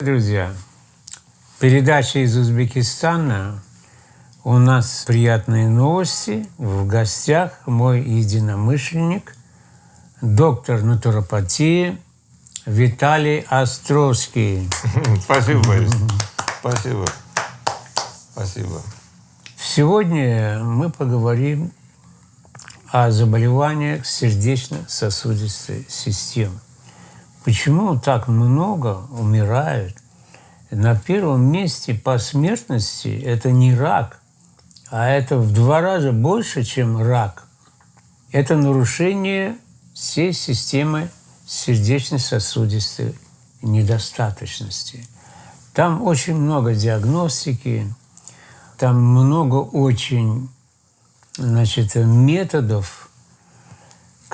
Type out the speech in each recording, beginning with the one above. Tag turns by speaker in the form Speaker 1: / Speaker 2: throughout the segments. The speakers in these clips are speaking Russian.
Speaker 1: Друзья, передача из Узбекистана. У нас приятные новости. В гостях мой единомышленник, доктор натуропатии Виталий Островский.
Speaker 2: Спасибо, Борис. Спасибо. Спасибо.
Speaker 1: Сегодня мы поговорим о заболеваниях сердечно-сосудистой системы. Почему так много умирают? На первом месте по смертности это не рак, а это в два раза больше, чем рак. Это нарушение всей системы сердечно-сосудистой недостаточности. Там очень много диагностики, там много очень значит, методов,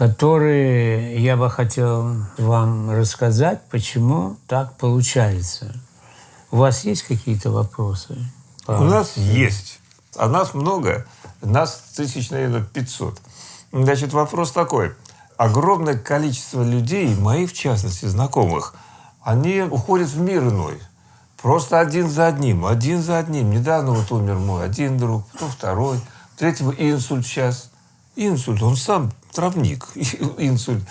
Speaker 1: которые я бы хотел вам рассказать, почему так получается. У вас есть какие-то вопросы?
Speaker 2: У нас есть. А нас много. Нас тысяч, наверное, 500. Значит, вопрос такой. Огромное количество людей, мои в частности, знакомых, они уходят в мир иной. Просто один за одним, один за одним. Недавно вот умер мой один друг, потом второй, третьего инсульт сейчас. Инсульт, он сам травник, инсульт.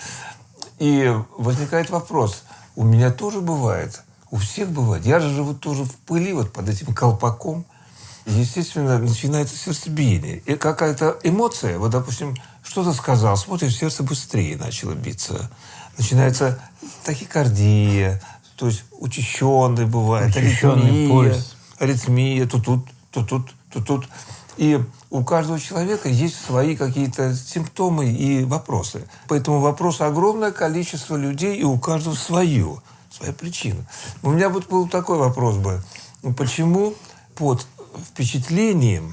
Speaker 2: И возникает вопрос, у меня тоже бывает, у всех бывает. Я же живу тоже в пыли, вот под этим колпаком. Естественно, начинается сердцебиение. И какая-то эмоция, вот, допустим, что-то сказал, смотришь, сердце быстрее начало биться. Начинается тахикардия, то есть учащенный бывает,
Speaker 1: Учащенный
Speaker 2: аритмия,
Speaker 1: пульс.
Speaker 2: аритмия, то тут, то тут, то тут. И у каждого человека есть свои какие-то симптомы и вопросы. Поэтому вопросы огромное количество людей, и у каждого свое, своя причина. У меня вот был такой вопрос бы. Почему под впечатлением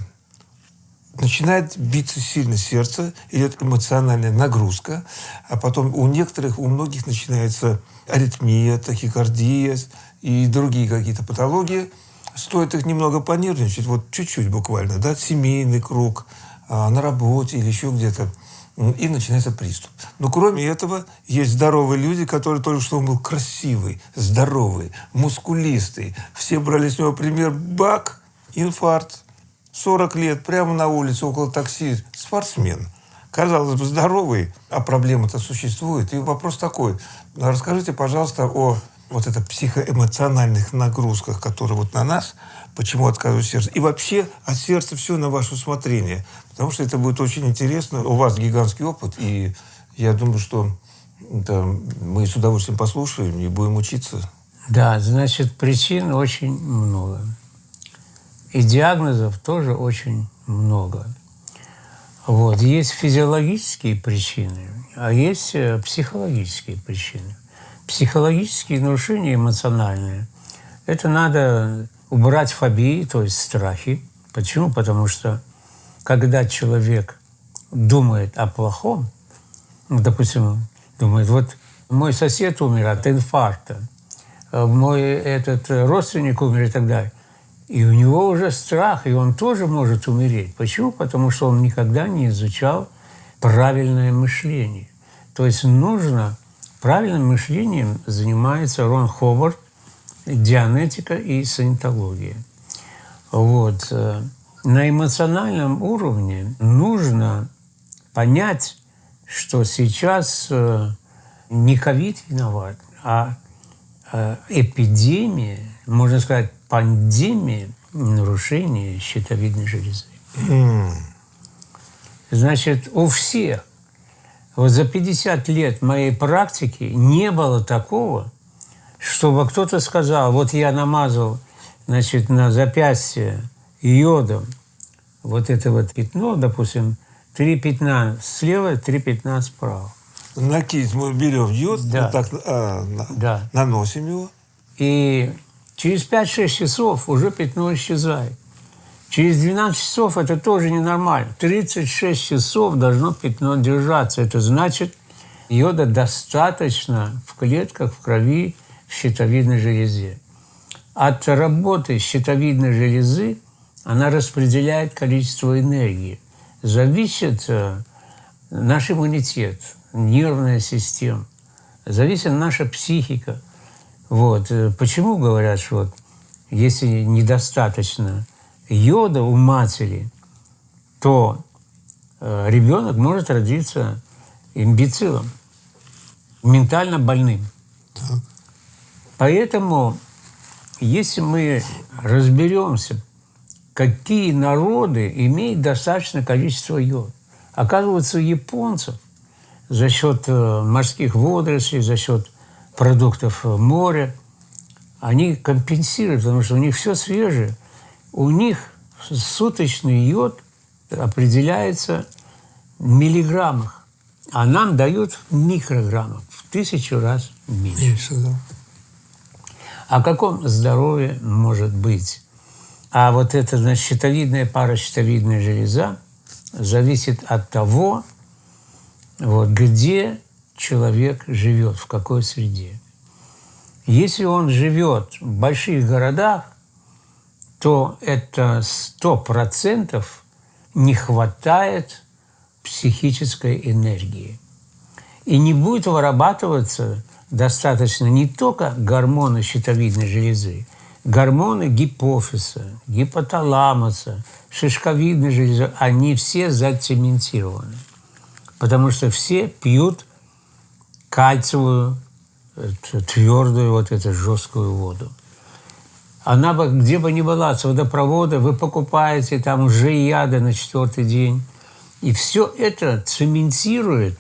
Speaker 2: начинает биться сильно сердце, идет эмоциональная нагрузка, а потом у некоторых, у многих начинается аритмия, тахикардия и другие какие-то патологии – стоит их немного понервничать, вот чуть-чуть буквально, да, семейный круг, а, на работе или еще где-то, и начинается приступ. Но кроме этого, есть здоровые люди, которые только что он был красивый, здоровый, мускулистый. Все брали с него пример. Бак, инфаркт, 40 лет, прямо на улице, около такси, спортсмен. Казалось бы, здоровый, а проблема-то существует. И вопрос такой. Расскажите, пожалуйста, о вот это психоэмоциональных нагрузках, которые вот на нас, почему отказывает сердце. И вообще от сердца все на ваше усмотрение. Потому что это будет очень интересно. У вас гигантский опыт, и я думаю, что да, мы с удовольствием послушаем и будем учиться.
Speaker 1: Да, значит, причин очень много. И диагнозов тоже очень много. Вот. Есть физиологические причины, а есть э, психологические причины психологические нарушения эмоциональные, это надо убрать фобии, то есть страхи. Почему? Потому что когда человек думает о плохом, ну, допустим, думает, вот мой сосед умер от инфаркта, а мой этот родственник умер и так далее. И у него уже страх, и он тоже может умереть. Почему? Потому что он никогда не изучал правильное мышление. То есть нужно Правильным мышлением занимается Рон Ховард, дианетика и санитология. Вот. Э, на эмоциональном уровне нужно понять, что сейчас э, не ковид виноват, а э, эпидемия, можно сказать, пандемия нарушения щитовидной железы. Значит, у всех вот за 50 лет моей практики не было такого, чтобы кто-то сказал, вот я намазал значит, на запястье йодом вот это вот пятно, допустим, три пятна слева, три пятна справа.
Speaker 2: На кисть мы берем йод,
Speaker 1: да.
Speaker 2: вот так а, на,
Speaker 1: да.
Speaker 2: наносим его.
Speaker 1: И через 5-6 часов уже пятно исчезает. Через 12 часов это тоже ненормально. 36 часов должно пятно держаться. Это значит, йода достаточно в клетках, в крови, в щитовидной железе. От работы щитовидной железы она распределяет количество энергии. Зависит э, наш иммунитет, нервная система, зависит наша психика. Вот. Э, почему говорят, что вот, если недостаточно йода у матери, то э, ребенок может родиться имбецилом, ментально больным. Так. Поэтому, если мы разберемся, какие народы имеют достаточное количество йода, оказывается, у японцев за счет э, морских водорослей, за счет продуктов моря, они компенсируют, потому что у них все свежее. У них суточный йод определяется в миллиграммах, а нам дают в микрограммах, в тысячу раз меньше. меньше да. О каком здоровье может быть? А вот эта, значит, щитовидная паращитовидная железа зависит от того, вот, где человек живет, в какой среде. Если он живет в больших городах, то это сто процентов не хватает психической энергии. И не будет вырабатываться достаточно не только гормоны щитовидной железы, гормоны гипофиза, гипоталамуса, шишковидной железы, они все зацементированы. Потому что все пьют кальциевую, твердую, вот эту жесткую воду. Она бы, где бы ни была, с водопровода, вы покупаете там уже яды на четвертый день. И все это цементирует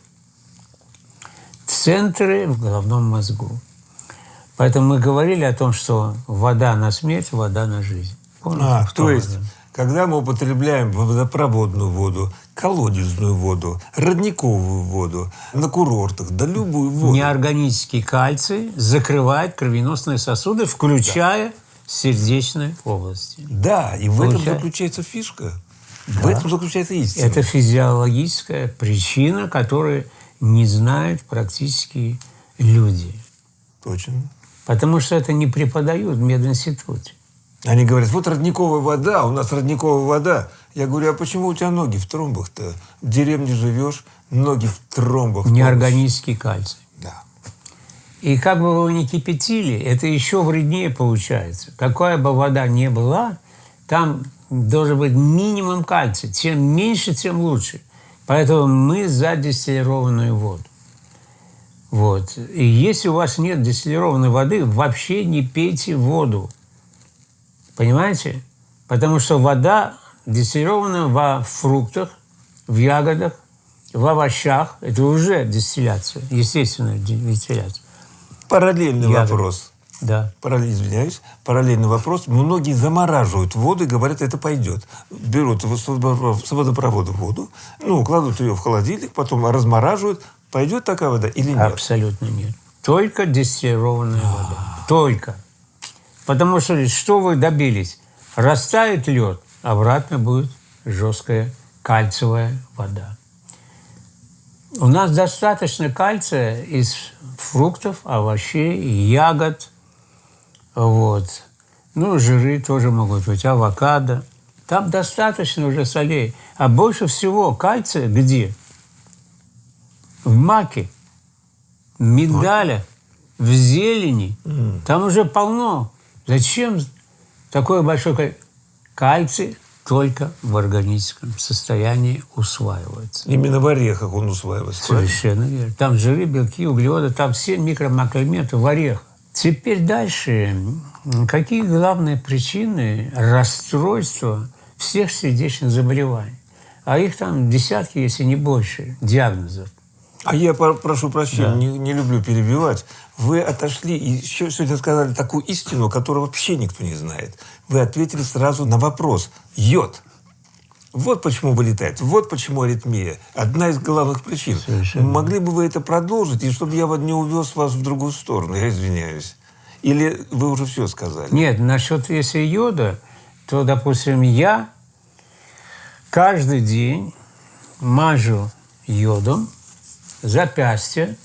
Speaker 1: центры в головном мозгу. Поэтому мы говорили о том, что вода на смерть, вода на жизнь.
Speaker 2: Помните, а, то есть, когда мы употребляем водопроводную воду, колодезную воду, родниковую воду, на курортах, да любую воду.
Speaker 1: Неорганический кальций закрывает кровеносные сосуды, включая да. Сердечные области.
Speaker 2: Да, и в этом заключается фишка. Да. В этом заключается истина.
Speaker 1: Это физиологическая причина, которую не знают практически люди.
Speaker 2: Точно.
Speaker 1: Потому что это не преподают в мединституте.
Speaker 2: Они говорят, вот родниковая вода, у нас родниковая вода. Я говорю, а почему у тебя ноги в тромбах-то? В деревне живешь, ноги в тромбах.
Speaker 1: Неорганический кальций. И как бы вы ни кипятили, это еще вреднее получается. Какая бы вода ни была, там должен быть минимум кальция. Чем меньше, тем лучше. Поэтому мы за дистиллированную воду. Вот. И если у вас нет дистиллированной воды, вообще не пейте воду. Понимаете? Потому что вода дистиллирована во фруктах, в ягодах, в овощах. Это уже дистилляция, естественная дистилляция.
Speaker 2: Параллельный Ягод. вопрос.
Speaker 1: Да.
Speaker 2: Параллель, извиняюсь. Параллельный вопрос. Многие замораживают воду и говорят, это пойдет. Берут с водопровода воду, ну, кладут ее в холодильник, потом размораживают. Пойдет такая вода или нет?
Speaker 1: Абсолютно нет. Только дистиллированная вода. Только. Потому что что вы добились? Растает лед, обратно будет жесткая кальциевая вода. У нас достаточно кальция из фруктов, овощей, ягод. Вот. Ну, жиры тоже могут быть, авокадо. Там достаточно уже солей. А больше всего кальция где? В маке, в миндале, в зелени. Там уже полно. Зачем такое большое кальций только в органическом состоянии усваивается.
Speaker 2: Именно в орехах он усваивается.
Speaker 1: Совершенно верно. Там жиры, белки, углеводы, там все микромакроэлементы в орехах. Теперь дальше. Какие главные причины расстройства всех сердечных заболеваний? А их там десятки, если не больше, диагнозов.
Speaker 2: А я прошу прощения, да. не, не люблю перебивать. Вы отошли и сегодня сказали такую истину, которую вообще никто не знает. Вы ответили сразу на вопрос. Йод. Вот почему вылетает. Вот почему аритмия. Одна из главных причин. Совершенно. Могли бы вы это продолжить, и чтобы я не увез вас в другую сторону, я извиняюсь. Или вы уже все сказали?
Speaker 1: Нет, насчет если йода, то, допустим, я каждый день мажу йодом запястье,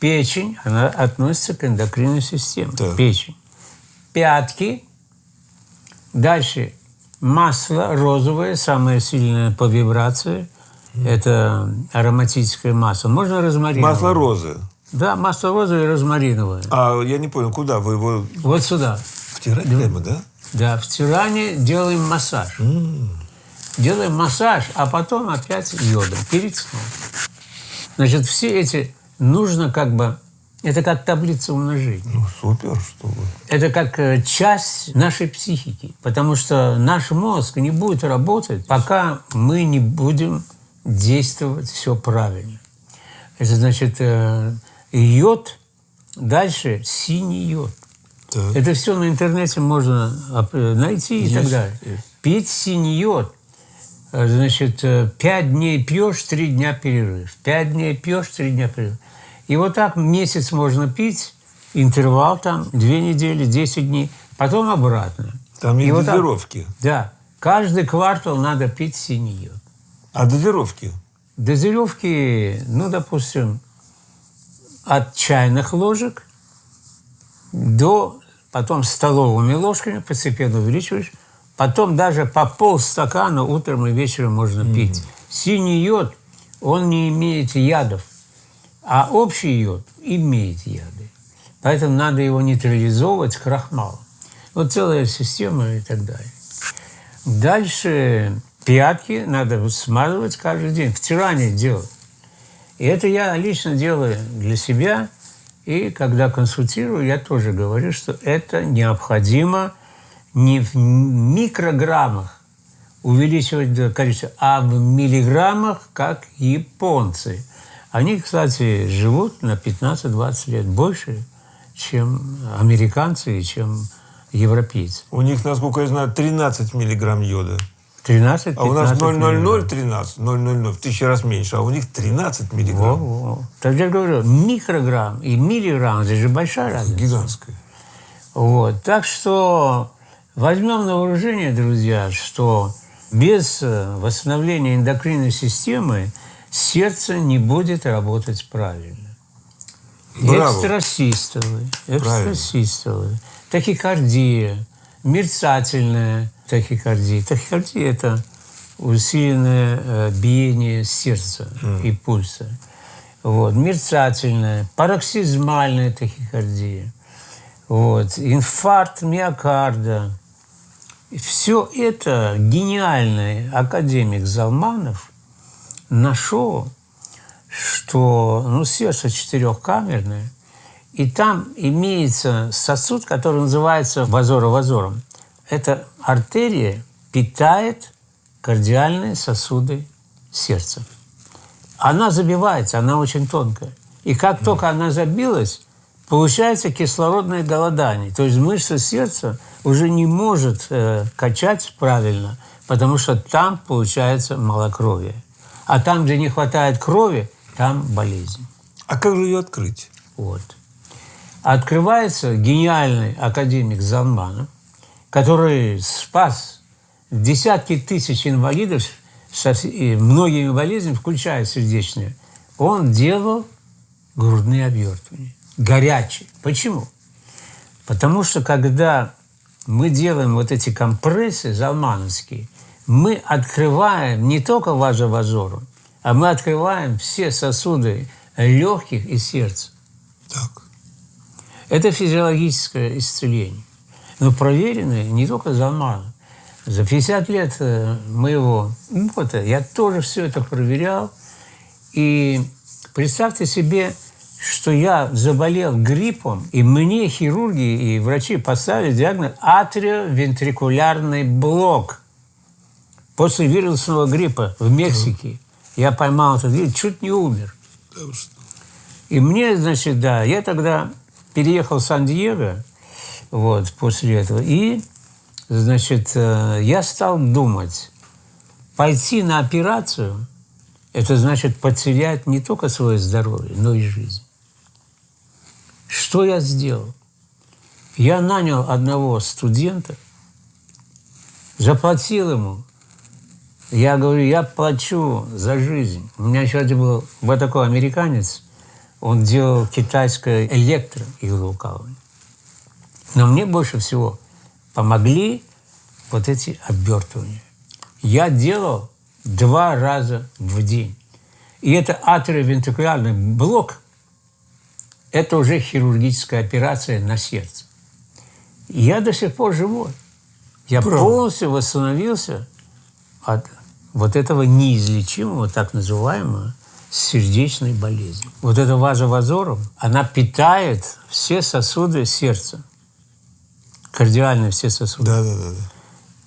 Speaker 1: печень, она относится к эндокринной системе. Так. Печень. Пятки. Дальше масло розовое, самое сильное по вибрации. Это ароматическое масло. Можно розмарин?
Speaker 2: Масло розы.
Speaker 1: Да, масло розовое и розмариновое.
Speaker 2: А я не понял, куда вы его
Speaker 1: Вот сюда.
Speaker 2: втирать прямо, да?
Speaker 1: Да, в Тиране делаем массаж. Делаем массаж, а потом опять йодом перед сном. Значит, все эти нужно как бы... Это как таблица умножения.
Speaker 2: Ну, супер, что вы.
Speaker 1: Это как э, часть нашей психики. Потому что наш мозг не будет работать, пока мы не будем действовать все правильно. Это значит э, йод, дальше синий йод.
Speaker 2: Так.
Speaker 1: Это все на интернете можно оп- найти и
Speaker 2: Есть,
Speaker 1: так далее.
Speaker 2: есть.
Speaker 1: Пить синий йод. Э, Значит, э, пять дней пьешь, три дня перерыв. Пять дней пьешь, три дня перерыв. И вот так месяц можно пить, интервал там, две недели, 10 дней, потом обратно.
Speaker 2: Там
Speaker 1: И
Speaker 2: есть
Speaker 1: вот так-
Speaker 2: дозировки.
Speaker 1: Да. Каждый квартал надо пить синий йод.
Speaker 2: А дозировки?
Speaker 1: Дозировки, ну, допустим, от чайных ложек до потом столовыми ложками постепенно увеличиваешь. Потом даже по полстакана утром и вечером можно пить. Синий йод, он не имеет ядов, а общий йод имеет яды. Поэтому надо его нейтрализовывать крахмалом. Вот целая система и так далее. Дальше пятки надо смазывать каждый день. Втирание делать. И это я лично делаю для себя. И когда консультирую, я тоже говорю, что это необходимо не в микрограммах увеличивать количество, а в миллиграммах, как японцы. Они, кстати, живут на 15-20 лет больше, чем американцы и чем европейцы.
Speaker 2: У них, насколько я знаю, 13 миллиграмм йода.
Speaker 1: 13
Speaker 2: А у нас
Speaker 1: 15 миллиграмм.
Speaker 2: 0,0013, 0,00, в тысячу раз меньше, а у них 13 миллиграмм.
Speaker 1: Во-во. Так я говорю, микрограмм и миллиграмм, это же большая разница.
Speaker 2: Гигантская.
Speaker 1: Вот. Так что возьмем на вооружение, друзья, что без э, восстановления эндокринной системы сердце не будет работать правильно.
Speaker 2: Браво.
Speaker 1: Экстрасистолы, экстрасистолы, тахикардия, мерцательная тахикардия. Тахикардия – это усиленное э, биение сердца и пульса. Вот. Мерцательная, пароксизмальная тахикардия. Вот. Инфаркт миокарда. Все это гениальный академик Залманов нашел, что ну, сердце четырехкамерное, и там имеется сосуд, который называется вазоровазором. Эта артерия питает кардиальные сосуды сердца. Она забивается, она очень тонкая. И как только она забилась, получается кислородное голодание. То есть мышца сердца уже не может э, качать правильно, потому что там получается малокровие. А там, где не хватает крови, там болезнь.
Speaker 2: А как же ее открыть?
Speaker 1: Вот. Открывается гениальный академик Залманов, который спас десятки тысяч инвалидов со и многими болезнями, включая сердечные. Он делал грудные обертывания. Горячие. Почему? Потому что когда мы делаем вот эти компрессы залмановские, мы открываем не только вазовазору, а мы открываем все сосуды легких и сердца.
Speaker 2: Так.
Speaker 1: Это физиологическое исцеление. Но проверенное не только Залманов. За 50 лет э, моего опыта я тоже все это проверял. И представьте себе, что я заболел гриппом, и мне хирурги и врачи поставили диагноз атриовентрикулярный блок. После вирусного гриппа в Мексике я поймал этот вирус, чуть не умер.
Speaker 2: Да.
Speaker 1: И мне, значит, да, я тогда переехал в Сан-Диего, вот, после этого, и, значит, э, я стал думать, пойти на операцию, это значит потерять не только свое здоровье, но и жизнь. Что я сделал? Я нанял одного студента, заплатил ему. Я говорю, я плачу за жизнь. У меня один был вот такой американец, он делал китайское электроиглоукалывание. Но мне больше всего помогли вот эти обертывания. Я делал два раза в день. И это атриовентрикулярный блок это уже хирургическая операция на сердце. Я до сих пор живой. Я
Speaker 2: Правда.
Speaker 1: полностью восстановился от вот этого неизлечимого, так называемого, сердечной болезни. Вот эта ваза вазорум, она питает все сосуды сердца, кардиальные все сосуды.
Speaker 2: Да, да, да. да.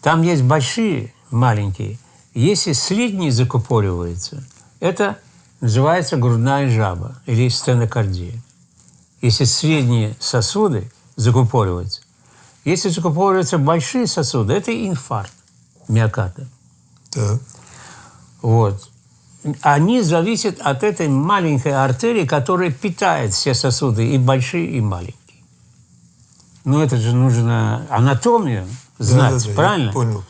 Speaker 1: Там есть большие, маленькие. Если средний закупоривается, это называется грудная жаба или стенокардия. Если средние сосуды закупориваются, если закупориваются большие сосуды, это инфаркт миокарда.
Speaker 2: Так.
Speaker 1: Вот. Они зависят от этой маленькой артерии, которая питает все сосуды, и большие, и маленькие. Ну, это же нужно анатомию знать,
Speaker 2: Да, да, да,
Speaker 1: правильно?
Speaker 2: понял.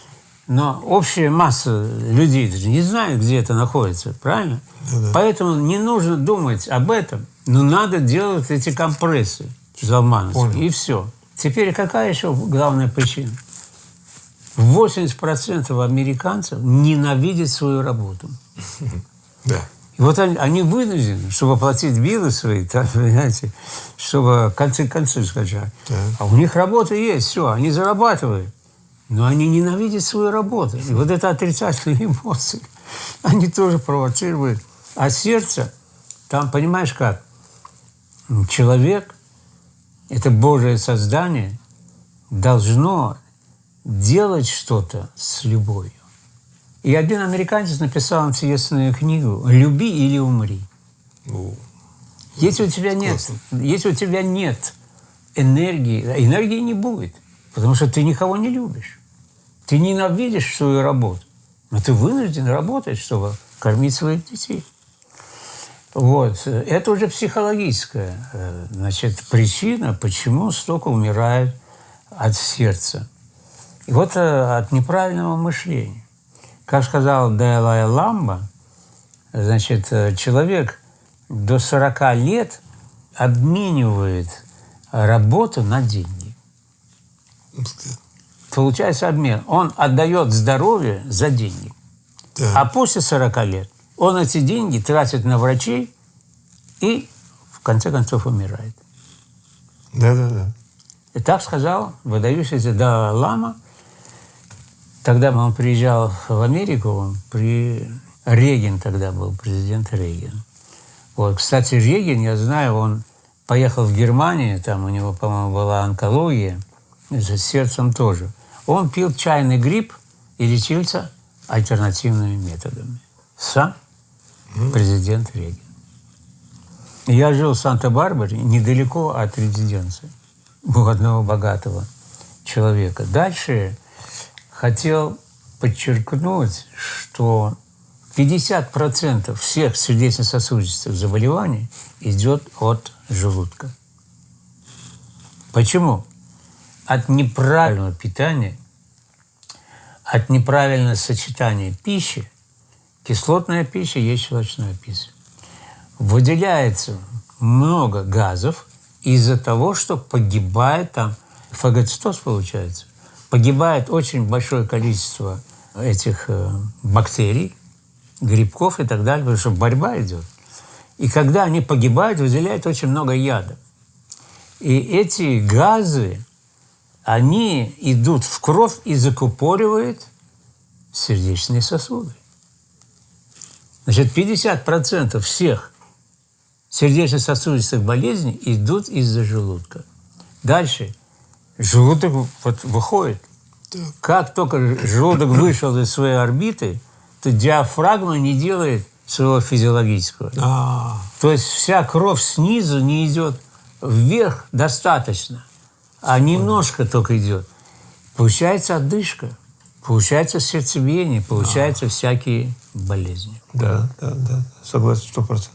Speaker 1: Но общая масса людей даже не знает, где это находится, правильно?
Speaker 2: Да-да.
Speaker 1: Поэтому не нужно думать об этом, но надо делать эти компрессы залмановские, и все. Теперь какая еще главная причина? 80% американцев ненавидят свою работу.
Speaker 2: Да.
Speaker 1: И вот они, они вынуждены, чтобы платить билы свои, так, понимаете, чтобы концы концы скачать.
Speaker 2: Так.
Speaker 1: А у них работа есть, все, они зарабатывают. Но они ненавидят свою работу. И вот это отрицательные эмоции, они тоже провоцируют. А сердце, там, понимаешь как, человек, это Божие создание, должно делать что-то с любовью. И один американец написал интересную книгу «Люби или умри».
Speaker 2: Ну,
Speaker 1: Если у тебя нет, если у тебя нет энергии, энергии не будет, потому что ты никого не любишь. Ты ненавидишь свою работу, но ты вынужден работать, чтобы кормить своих детей. Вот. Это уже психологическая э, значит, причина, почему столько умирает от сердца. И вот э, от неправильного мышления. Как сказал Далай Ламба, значит, э, человек до 40 лет обменивает работу на деньги. Получается обмен. Он отдает здоровье за деньги.
Speaker 2: Так.
Speaker 1: А после 40 лет он эти деньги тратит на врачей и в конце концов умирает.
Speaker 2: Да, да, да.
Speaker 1: И так сказал выдающийся Далай Лама. Тогда он приезжал в Америку, он при... Реген тогда был, президент Реген. Вот, кстати, Реген, я знаю, он поехал в Германию, там у него, по-моему, была онкология, с сердцем тоже. Он пил чайный гриб и лечился альтернативными методами. Сам президент Реген. Я жил в Санта-Барбаре, недалеко от резиденции у одного богатого человека. Дальше хотел подчеркнуть, что 50% всех сердечно-сосудистых заболеваний идет от желудка. Почему? От неправильного питания, от неправильного сочетания пищи, кислотная пища есть щелочная пища, выделяется много газов из-за того, что погибает там фагоцитоз получается. Погибает очень большое количество этих э, бактерий, грибков и так далее, потому что борьба идет. И когда они погибают, выделяют очень много яда. И эти газы, они идут в кровь и закупоривают сердечные сосуды. Значит, 50% всех сердечно-сосудистых болезней идут из-за желудка. Дальше. Желудок вот выходит.
Speaker 2: Так.
Speaker 1: Как только желудок вышел из своей орбиты, то диафрагма не делает своего физиологического.
Speaker 2: А,
Speaker 1: То есть вся кровь снизу не идет вверх достаточно, а немножко только идет. Получается отдышка, получается сердцебиение, получаются всякие болезни.
Speaker 2: да, да, да. Согласен, сто процентов.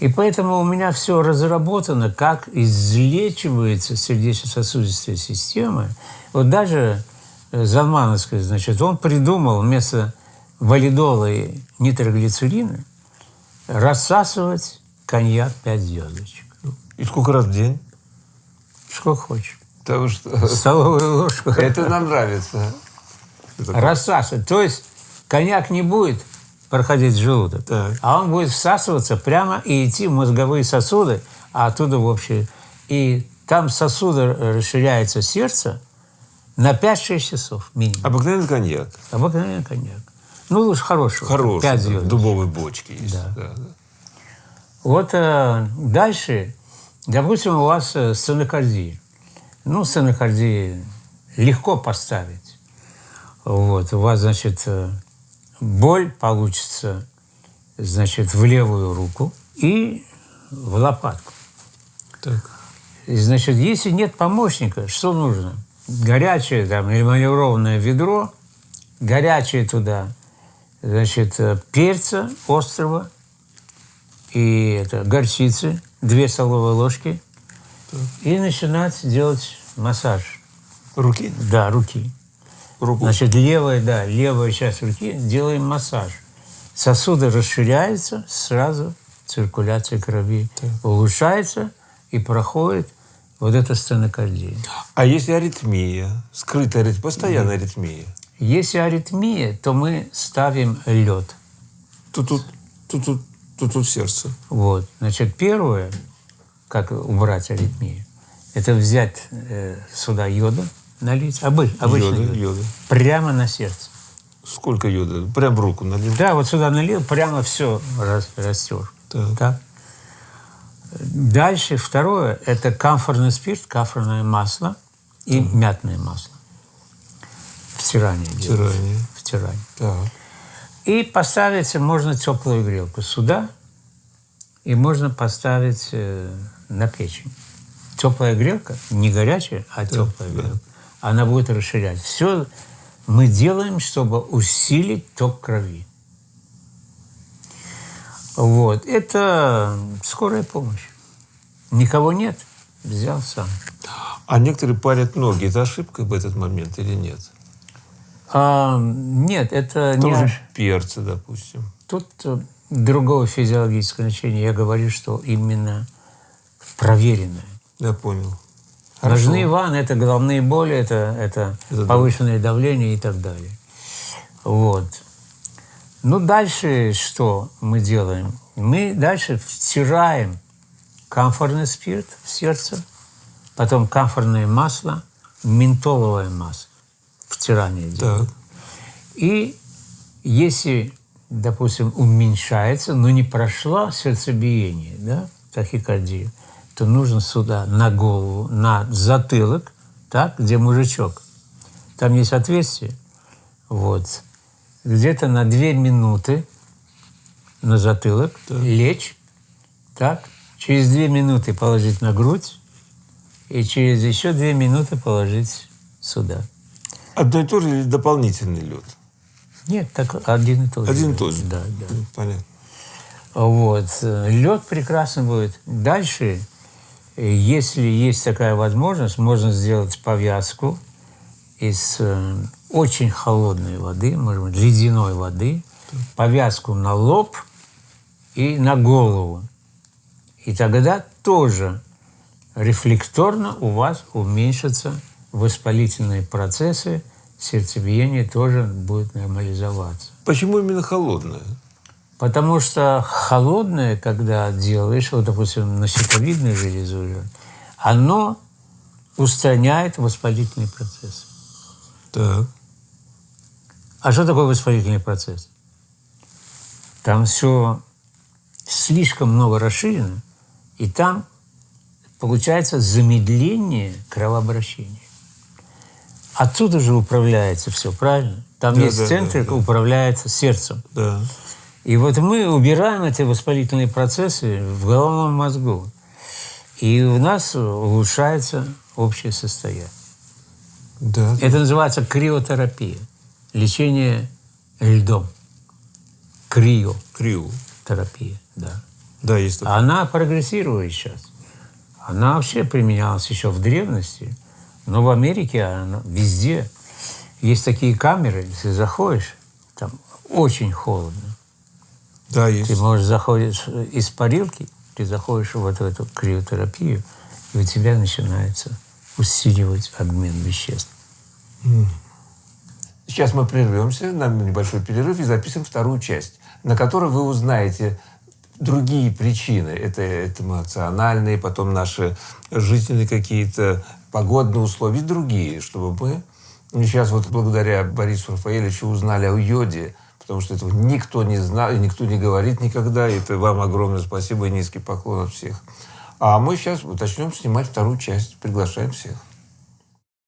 Speaker 1: И поэтому у меня все разработано, как излечивается сердечно-сосудистая система. Вот даже э, Залмановская, значит, он придумал вместо валидола и нитроглицерина рассасывать коньяк 5 звездочек.
Speaker 2: И сколько раз в день?
Speaker 1: Сколько хочешь.
Speaker 2: Потому что
Speaker 1: Столовую ложку.
Speaker 2: это нам нравится.
Speaker 1: Рассасывать. То есть коньяк не будет проходить желудок,
Speaker 2: Так.
Speaker 1: а он будет всасываться прямо и идти в мозговые сосуды, а оттуда в общее. И там сосуды расширяется сердце на 5-6 часов минимум.
Speaker 2: Обыкновенный коньяк.
Speaker 1: Обыкновенный коньяк. Ну, лучше хороший.
Speaker 2: Хороший.
Speaker 1: 5
Speaker 2: да,
Speaker 1: звезд.
Speaker 2: в дубовой бочке есть.
Speaker 1: Да.
Speaker 2: Да, да.
Speaker 1: Вот э, дальше, допустим, у вас э, стенокардия. Ну, стенокардия легко поставить. Вот, у вас, значит, э, боль получится, значит, в левую руку и в лопатку.
Speaker 2: Так.
Speaker 1: И, значит, если нет помощника, что нужно? Горячее там или маневрованное ведро, горячее туда, значит, э, перца острого и это, горчицы, две столовые ложки, и начинать делать массаж.
Speaker 2: Руки?
Speaker 1: Да, руки.
Speaker 2: Руку.
Speaker 1: Значит, левая, да, левая часть руки делаем массаж. Сосуды расширяются, сразу циркуляция крови улучшается и проходит вот эта стенокардия.
Speaker 2: А если аритмия, скрытая аритмия, постоянная аритмия,
Speaker 1: Если аритмия, то мы ставим лед.
Speaker 2: тут, тут, тут, тут, тут сердце.
Speaker 1: Вот. Значит, первое, как убрать аритмию, это взять э, сюда йода, налить, обы, обычный
Speaker 2: Йода,
Speaker 1: йод,
Speaker 2: йода.
Speaker 1: прямо на сердце.
Speaker 2: Сколько йода? Прям в руку налил.
Speaker 1: Да, вот сюда налил, прямо все растер.
Speaker 2: Так.
Speaker 1: Так. Дальше второе – это камфорный спирт, камфорное масло и мятное масло. Втирание делается.
Speaker 2: Втирание.
Speaker 1: Втирание.
Speaker 2: Так.
Speaker 1: И поставить можно теплую грелку сюда, и можно поставить э, на печень. Теплая грелка, не горячая, а теплая
Speaker 2: да.
Speaker 1: грелка. Она будет расширять. Все мы делаем, чтобы усилить ток крови. Вот. Это скорая помощь. Никого нет, взял сам.
Speaker 2: А некоторые парят ноги. Это ошибка в этот момент или нет?
Speaker 1: А, нет, это не
Speaker 2: Тоже
Speaker 1: аж-
Speaker 2: перцы, допустим.
Speaker 1: Тут э, другого физиологического значения. Я говорю, что именно проверенное.
Speaker 2: Я понял.
Speaker 1: Ножные ванны – это головные боли, это, это
Speaker 2: Это да.
Speaker 1: повышенное давление и так далее. Вот. Ну, дальше что мы делаем? Мы дальше втираем камфорный спирт в сердце, потом камфорное масло, ментоловое масло. Втирание делаем.
Speaker 2: Так.
Speaker 1: И если, допустим, уменьшается, но не прошло сердцебиение, да, тахикардия, то нужно сюда, на голову, на затылок, так, где мужичок. Там есть отверстие. Вот. Где-то на две минуты на затылок лечь, так, через две минуты положить на грудь, и через еще две минуты положить сюда.
Speaker 2: Одно и то же или дополнительный лед?
Speaker 1: Нет, так один и тот же.
Speaker 2: Один и тот же.
Speaker 1: Да, да.
Speaker 2: Понятно.
Speaker 1: Вот. Лед прекрасно будет. Дальше, если есть такая возможность, можно сделать повязку из э, очень холодной воды, может быть, ледяной воды, повязку на лоб и на голову. И тогда тоже рефлекторно у вас уменьшатся воспалительные процессы, сердцебиение тоже будет нормализоваться.
Speaker 2: Почему именно холодное?
Speaker 1: Потому что холодное, когда делаешь, вот, допустим, на щитовидной железу, оно устраняет воспалительный процесс.
Speaker 2: Так.
Speaker 1: А что такое воспалительный процесс? Там все слишком много расширено, и там получается замедление кровообращения. Отсюда же управляется все, правильно? Там
Speaker 2: Да,
Speaker 1: есть
Speaker 2: да,
Speaker 1: центр,
Speaker 2: да, да.
Speaker 1: управляется сердцем.
Speaker 2: Да.
Speaker 1: И вот мы убираем эти воспалительные процессы в головном мозгу. И у нас улучшается общее состояние.
Speaker 2: Да.
Speaker 1: Это называется криотерапия. Лечение льдом. Криотерапия,
Speaker 2: Крю.
Speaker 1: да.
Speaker 2: Да, есть такое.
Speaker 1: Она прогрессирует сейчас. Она вообще применялась еще в древности, но в Америке она везде. Есть такие камеры, если заходишь, там очень холодно.
Speaker 2: Да, есть.
Speaker 1: Ты можешь заходишь из парилки, ты заходишь вот в эту криотерапию, и у тебя начинается усиливать обмен веществ.
Speaker 2: Сейчас мы прервемся на небольшой перерыв и запишем вторую часть, на которой вы узнаете другие причины. Это, это эмоциональные, потом наши жизненные какие-то погодные условия, другие, чтобы мы сейчас вот благодаря Борису Рафаэлевичу узнали о йоде, потому что этого никто не знал, и никто не говорит никогда. Это вам огромное спасибо и низкий поклон от всех. А мы сейчас начнем снимать вторую часть. Приглашаем всех.